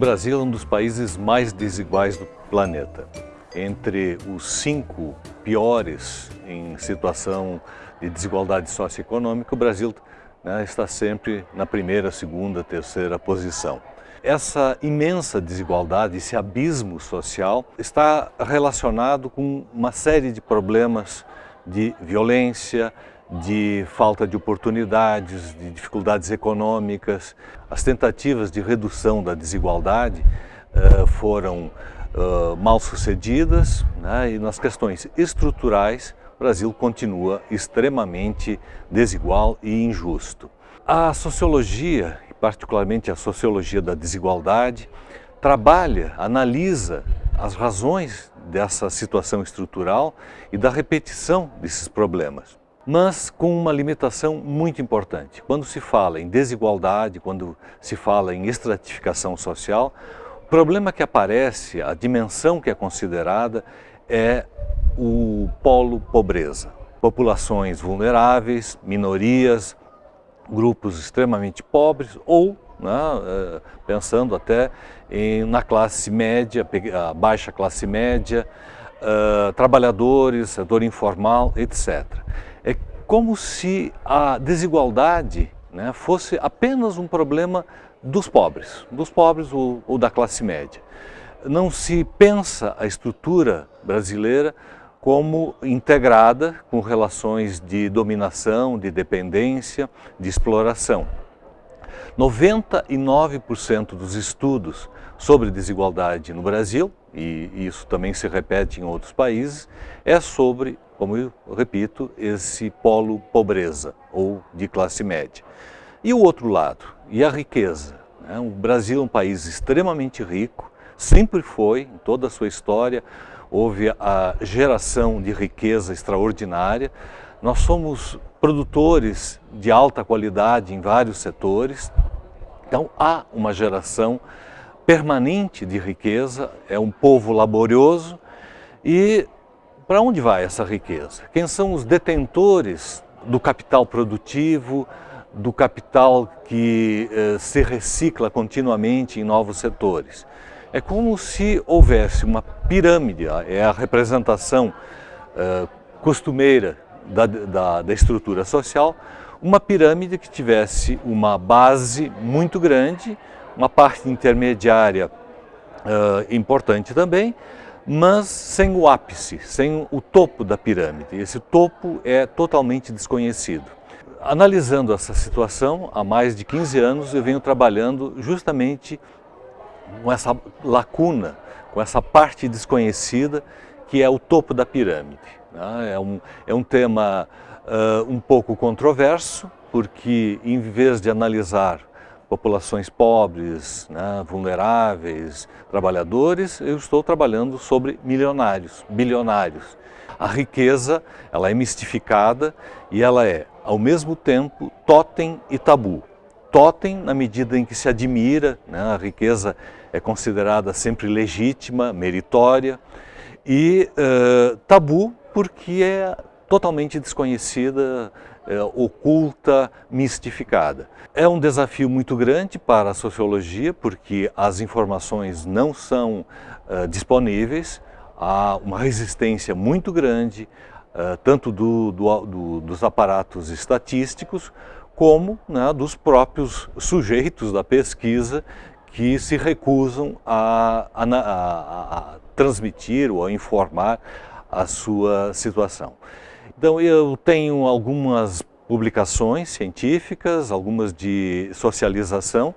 Brasil é um dos países mais desiguais do planeta. Entre os cinco piores em situação de desigualdade socioeconômica, o Brasil né, está sempre na primeira, segunda, terceira posição. Essa imensa desigualdade, esse abismo social, está relacionado com uma série de problemas de violência, de falta de oportunidades, de dificuldades econômicas. As tentativas de redução da desigualdade uh, foram uh, mal sucedidas né, e nas questões estruturais o Brasil continua extremamente desigual e injusto. A sociologia, particularmente a sociologia da desigualdade, trabalha, analisa as razões dessa situação estrutural e da repetição desses problemas mas com uma limitação muito importante. Quando se fala em desigualdade, quando se fala em estratificação social, o problema que aparece, a dimensão que é considerada é o polo pobreza. Populações vulneráveis, minorias, grupos extremamente pobres ou né, eh, pensando até em, na classe média, a baixa classe média, uh, trabalhadores, setor informal, etc como se a desigualdade né, fosse apenas um problema dos pobres, dos pobres ou, ou da classe média. Não se pensa a estrutura brasileira como integrada com relações de dominação, de dependência, de exploração. 99% dos estudos sobre desigualdade no Brasil, e isso também se repete em outros países, é sobre como eu repito, esse polo pobreza ou de classe média. E o outro lado, e a riqueza. Né? O Brasil é um país extremamente rico, sempre foi, em toda a sua história, houve a geração de riqueza extraordinária. Nós somos produtores de alta qualidade em vários setores, então há uma geração permanente de riqueza, é um povo laborioso e para onde vai essa riqueza? Quem são os detentores do capital produtivo, do capital que eh, se recicla continuamente em novos setores? É como se houvesse uma pirâmide, é a representação eh, costumeira da, da, da estrutura social, uma pirâmide que tivesse uma base muito grande, uma parte intermediária uh, importante também, mas sem o ápice, sem o topo da pirâmide. Esse topo é totalmente desconhecido. Analisando essa situação, há mais de 15 anos eu venho trabalhando justamente com essa lacuna, com essa parte desconhecida que é o topo da pirâmide. Né? É um, é um tema uh, um pouco controverso, porque em vez de analisar populações pobres, né, vulneráveis, trabalhadores, eu estou trabalhando sobre milionários, bilionários. A riqueza, ela é mistificada e ela é, ao mesmo tempo, totem e tabu. Totem na medida em que se admira, né, a riqueza é considerada sempre legítima, meritória, e uh, tabu porque é totalmente desconhecida, é, oculta, mistificada. É um desafio muito grande para a sociologia, porque as informações não são uh, disponíveis, há uma resistência muito grande, uh, tanto do, do, do, dos aparatos estatísticos, como né, dos próprios sujeitos da pesquisa que se recusam a, a, a, a transmitir ou a informar a sua situação. Então eu tenho algumas publicações científicas, algumas de socialização,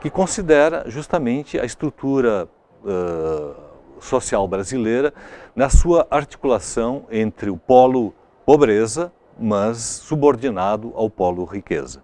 que considera justamente a estrutura uh, social brasileira na sua articulação entre o polo pobreza, mas subordinado ao polo riqueza.